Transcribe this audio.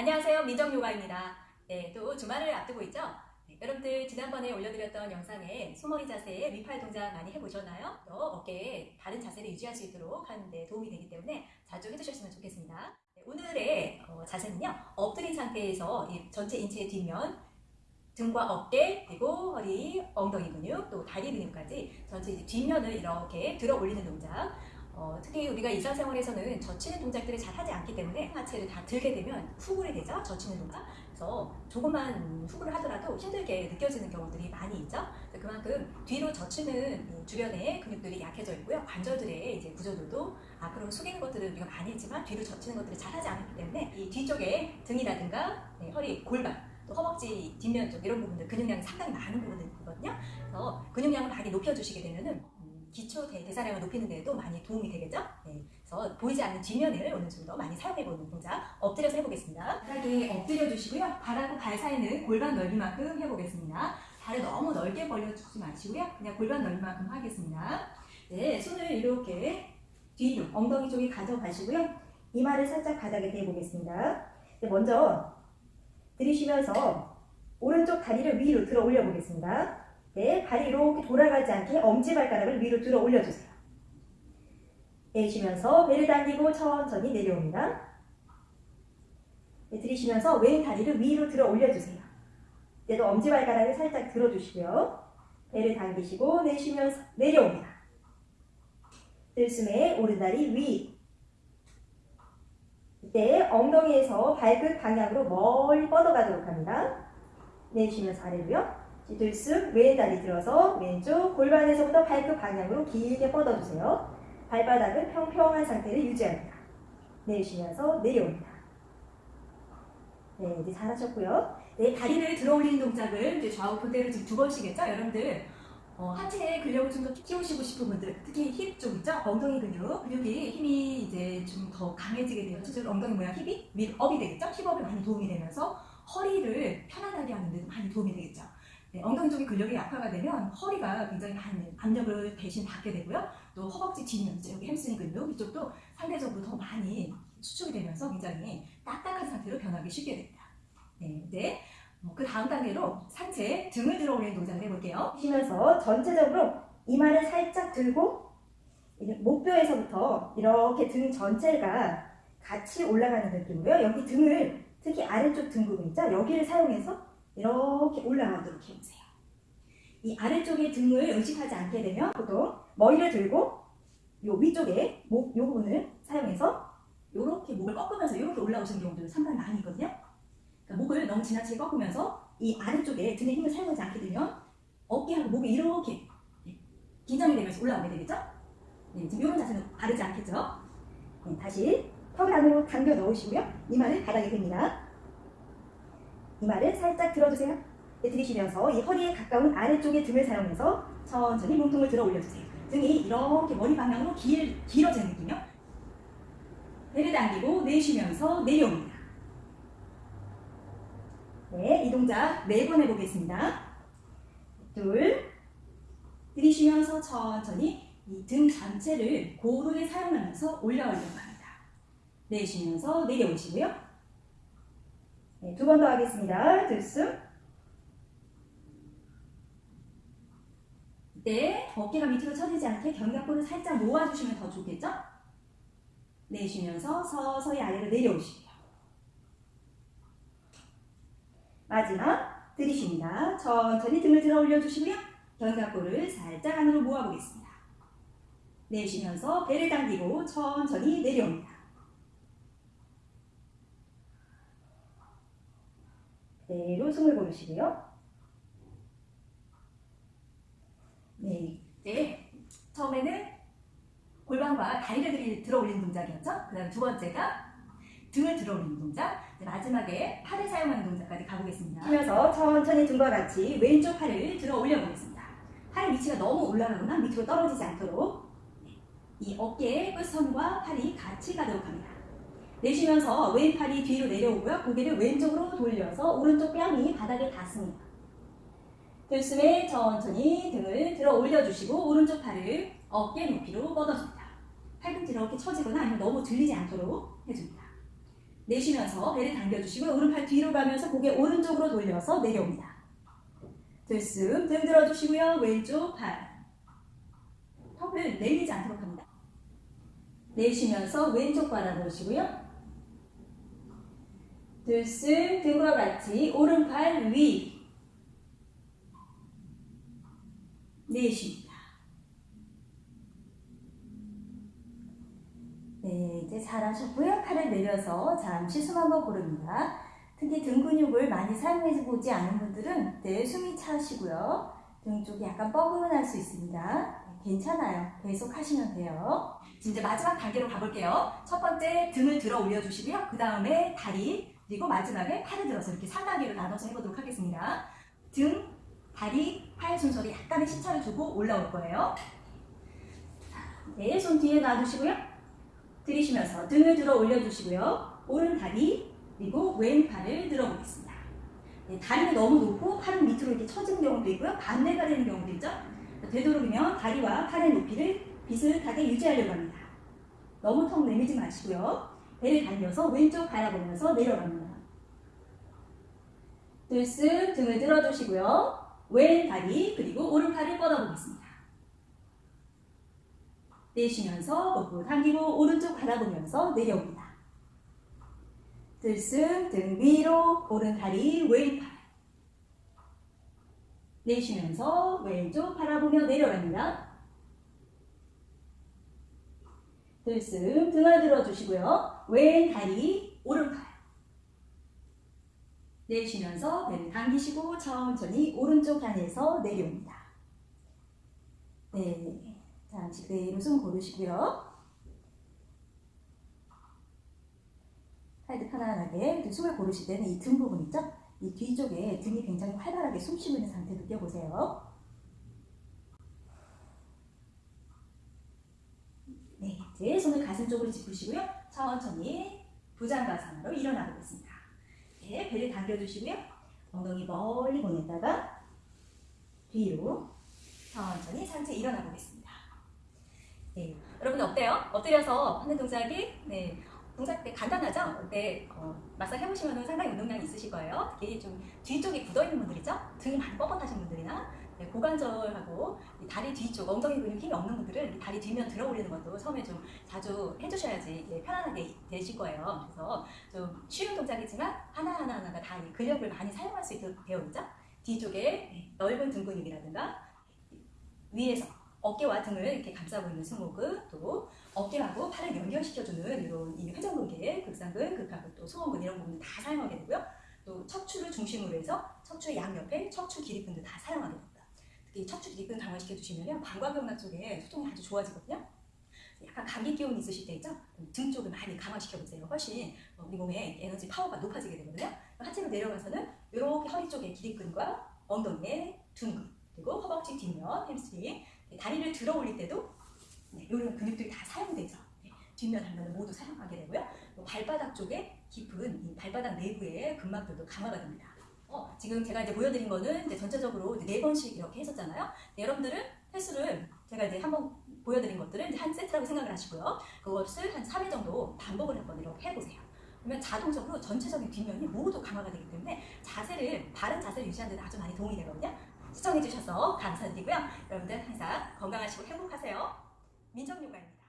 안녕하세요. 민정요가입니다. 네, 또 주말을 앞두고 있죠? 네, 여러분들 지난번에 올려드렸던 영상에 소머리 자세의 위팔 동작 많이 해보셨나요? 또 어깨에 바른 자세를 유지할 수 있도록 하는데 도움이 되기 때문에 자주 해주셨으면 좋겠습니다. 네, 오늘의 어, 자세는요. 엎드린 상태에서 이 전체 인체의 뒷면 등과 어깨, 그리고 허리, 엉덩이 근육, 또 다리 근육까지 전체 뒷면을 이렇게 들어 올리는 동작 어, 특히 우리가 일상 생활에서는 젖히는 동작들을 잘 하지 않기 때문에 하체를 다 들게 되면 후굴이 되죠. 젖히는 동작. 그래서 조금만 후굴을 하더라도 힘들게 느껴지는 경우들이 많이 있죠. 그만큼 뒤로 젖히는 주변의 근육들이 약해져 있고요. 관절들의 이제 구조들도 앞으로 숙이는 것들을 우리가 많이 했지만 뒤로 젖히는 것들을 잘 하지 않기 때문에 이 뒤쪽에 등이라든가 네, 허리, 골반 또 허벅지 뒷면 쪽 이런 부분들 근육량이 상당히 많은 부분들이거든요. 그래서 근육량을 많이 높여주시게 되면은 기초 대사량을 높이는 데에도 많이 도움이 되겠죠? 네. 그래서 보이지 않는 뒷면을 오늘 좀 더 많이 사용해보는 동작 엎드려서 해보겠습니다. 바닥에 엎드려 주시고요. 발하고 발 사이는 골반 넓이만큼 해보겠습니다. 발을 너무 넓게 벌려주지 마시고요. 그냥 골반 넓이만큼 하겠습니다. 네, 손을 이렇게 뒤로 엉덩이 쪽에 가져가시고요. 이마를 살짝 바닥에 대보겠습니다. 네, 먼저 들이쉬면서 오른쪽 다리를 위로 들어 올려 보겠습니다. 네, 발이 이렇게 돌아가지 않게 엄지발가락을 위로 들어 올려주세요. 내쉬면서 배를 당기고 천천히 내려옵니다. 네, 들이쉬면서 왼 다리를 위로 들어 올려주세요. 그래도 엄지발가락을 살짝 들어주시고요. 배를 당기시고 내쉬면서 내려옵니다. 들숨에 오른다리 위. 이때 엉덩이에서 발끝 방향으로 멀리 뻗어가도록 합니다. 내쉬면서 아래로요. 들쑥 왼 다리 들어서 왼쪽 골반에서부터 발끝 방향으로 길게 뻗어주세요. 발바닥은 평평한 상태를 유지합니다. 내쉬면서 내려옵니다. 네, 이제 잘하셨고요. 네, 다리를 들어 올리는 동작을 이제 좌우 그대로 지금 두 번씩 했죠? 여러분들 어, 하체의 근력을 좀 더 키우시고 싶은 분들, 특히 힙 쪽 있죠? 엉덩이 근육, 근육이 힘이 이제 좀 더 강해지게 되면 실제로 엉덩이 모양 힙이 밀업이 되겠죠? 힙업에 많이 도움이 되면서 허리를 편안하게 하는 데 많이 도움이 되겠죠? 네, 엉덩이 쪽의 근력이 약화가 되면 허리가 굉장히 많은 압력을 대신 받게 되고요. 또 허벅지 뒷면, 여기 햄스트링 근육 이쪽도 상대적으로 더 많이 수축이 되면서 굉장히 딱딱한 상태로 변하기 쉽게 됩니다. 네, 이제 어, 그 다음 단계로 상체 등을 들어 올리는 동작을 해볼게요. 쉬면서 전체적으로 이마를 살짝 들고 목뼈에서부터 이렇게 등 전체가 같이 올라가는 느낌으로요. 여기 등을 특히 아래쪽 등 부분 있죠? 여기를 사용해서 이렇게 올라가도록 해보세요. 이 아래쪽에 등을 의식하지 않게 되면 보통 머리를 들고 요 위쪽에 목, 요 부분을 사용해서 이렇게 목을 꺾으면서 이렇게 올라오시는 경우들 상당히 많이 있거든요. 그러니까 목을 너무 지나치게 꺾으면서 이 아래쪽에 등의 힘을 사용하지 않게 되면 어깨하고 목이 이렇게 긴장이 되면서 올라오게 되겠죠? 네, 지금 이런 자세는 바르지 않겠죠? 네, 다시 턱을 안으로 당겨 넣으시고요. 이마를 바닥에 댑니다. 이마를 살짝 들어주세요. 네, 들이쉬면서 이 허리에 가까운 아래쪽의 등을 사용해서 천천히 몸통을 들어 올려주세요. 등이 이렇게 머리 방향으로 길, 길어지는 느낌이요. 배를 당기고 내쉬면서 내려옵니다. 네, 이 동작 네 번 해보겠습니다. 둘, 들이쉬면서 천천히 이 등 전체를 고르게 사용하면서 올려오려고 합니다. 내쉬면서 내려오시고요. 네, 두 번 더 하겠습니다. 들숨. 네, 어깨가 밑으로 처지지 않게 견갑골을 살짝 모아주시면 더 좋겠죠? 내쉬면서 서서히 아래로 내려오시고요. 마지막 들이쉽니다. 천천히 등을 들어 올려주시고요. 견갑골을 살짝 안으로 모아보겠습니다. 내쉬면서 배를 당기고 천천히 내려옵니다. 숨을 고르시고요. 네, 네. 처음에는 골반과 다리를 들어 올리는 동작이었죠. 그 다음 두 번째가 등을 들어 올리는 동작. 마지막에 팔을 사용하는 동작까지 가보겠습니다. 쉬면서 천천히 등과 같이 왼쪽 팔을 들어 올려보겠습니다. 팔 위치가 너무 올라가거나 밑으로 떨어지지 않도록 네. 이 어깨의 끝선과 팔이 같이 가도록 합니다. 내쉬면서 왼팔이 뒤로 내려오고요. 고개를 왼쪽으로 돌려서 오른쪽 뺨이 바닥에 닿습니다. 들숨에 천천히 등을 들어 올려주시고 오른쪽 팔을 어깨 높이로 뻗어줍니다. 팔꿈치 이렇게 처지거나 아니면 너무 들리지 않도록 해줍니다. 내쉬면서 배를 당겨주시고요. 오른팔 뒤로 가면서 고개 오른쪽으로 돌려서 내려옵니다. 들숨 등 들어주시고요. 왼쪽 팔. 턱을 내리지 않도록 합니다. 내쉬면서 왼쪽 바라보시고요. 들숨 등과 같이 오른팔 위. 내쉽니다. 네, 이제 잘하셨고요. 팔을 내려서 잠시 숨 한번 고릅니다. 특히 등 근육을 많이 사용해 보지 않은 분들은 네, 숨이 차시고요. 등 쪽이 약간 뻐근할 수 있습니다. 네, 괜찮아요. 계속 하시면 돼요. 이제 마지막 단계로 가볼게요. 첫 번째 등을 들어 올려주시고요. 그 다음에 다리, 그리고 마지막에 팔을 들어서 이렇게 3단계로 나눠서 해보도록 하겠습니다. 등, 다리, 팔 순서로 약간의 시차를 두고 올라올 거예요. 네, 손 뒤에 놔두시고요. 들이쉬면서 등을 들어 올려주시고요. 오른 다리, 그리고 왼팔을 들어보겠습니다. 네, 다리는 너무 높고 팔은 밑으로 이렇게 처지는 경우도 있고요. 반대가 되는 경우도 있죠. 되도록이면 다리와 팔의 높이를 비슷하게 유지하려고 합니다. 너무 턱 내밀지 마시고요. 배를 당겨서 왼쪽 바라보면서 내려갑니다. 들쓱 등을 들어주시고요. 왼 다리 그리고 오른팔을 뻗어보겠습니다. 내쉬면서 목구 당기고 오른쪽 바라보면서 내려옵니다. 들숨 등 위로 오른 다리 왼팔 내쉬면서 왼쪽 바라보며 내려갑니다. 들숨 등을 들어주시고요. 왼 다리 오른팔 내쉬면서 배를 당기시고 천천히 오른쪽 단에서 내려옵니다. 네, 잠시 그대로 숨 고르시고요. 팔도 편안하게 또 숨을 고르실 때는 이 등 부분 있죠? 이 뒤쪽에 등이 굉장히 활발하게 숨 쉬고 있는 상태 느껴보세요. 네, 이제 손을 가슴 쪽으로 짚으시고요. 천천히 부장가상으로 일어나 보겠습니다. 네, 배를 당겨주시고요. 엉덩이 멀리 보냈다가 뒤로 천천히 상체 일어나 보겠습니다. 네, 여러분 어때요? 엎드려서 하는 동작이 네, 동작 때 간단하죠? 근데 어, 막상 해보시면 상당히 운동량이 있으실 거예요. 특히 좀 뒤쪽이 굳어있는 분들이죠? 등이 많이 뻣뻣하신 분들이나 네, 고관절하고 이 다리 뒤쪽, 엉덩이 근육 힘이 없는 분들은 이 다리 뒤면 들어 올리는 것도 처음에 좀 자주 해주셔야지 예, 편안하게 되실 거예요. 그래서 좀 쉬운 동작이지만 하나하나 하나가 다이 근력을 많이 사용할 수 있도록 되어 있죠? 뒤쪽에 네, 넓은 등 근육이라든가 위에서 어깨와 등을 이렇게 감싸고 있는 승모근 또 어깨하고 팔을 연결시켜주는 이런 이 회전근개, 극상근, 극하근 또 소원근 이런 부분 다 사용하게 되고요. 또 척추를 중심으로 해서 척추 양옆에 척추 기립근도 다 사용하게 됩니다. 척추 기립근 강화시켜 주시면 방광경락 쪽에 소통이 아주 좋아지거든요. 약간 감기 기운 있으실 때 있죠? 등 쪽을 많이 강화시켜 보세요. 훨씬 어, 우리 몸의 에너지 파워가 높아지게 되거든요. 하체로 내려가서는 이렇게 허리 쪽의 기립근과 엉덩이의 둔근 그리고 허벅지 뒷면, 햄스트링 다리를 들어 올릴 때도 네, 이런 근육들이 다 사용되죠. 네, 뒷면, 단면을 모두 사용하게 되고요. 또 발바닥 쪽에 깊은 이 발바닥 내부의 근막들도 강화가 됩니다. 어, 지금 제가 이제 보여드린 거는 이제 전체적으로 이제 네 번씩 이렇게 했었잖아요. 네, 여러분들은 횟수를 제가 이제 한번 보여드린 것들은 한 세트라고 생각을 하시고요. 그것을 한 3회 정도 반복을 한번 이렇게 해보세요. 그러면 자동적으로 전체적인 뒷면이 모두 강화가 되기 때문에 자세를 바른 자세를 유지하는 데 아주 많이 도움이 되거든요. 시청해주셔서 감사드리고요. 여러분들 항상 건강하시고 행복하세요. 민정요가입니다.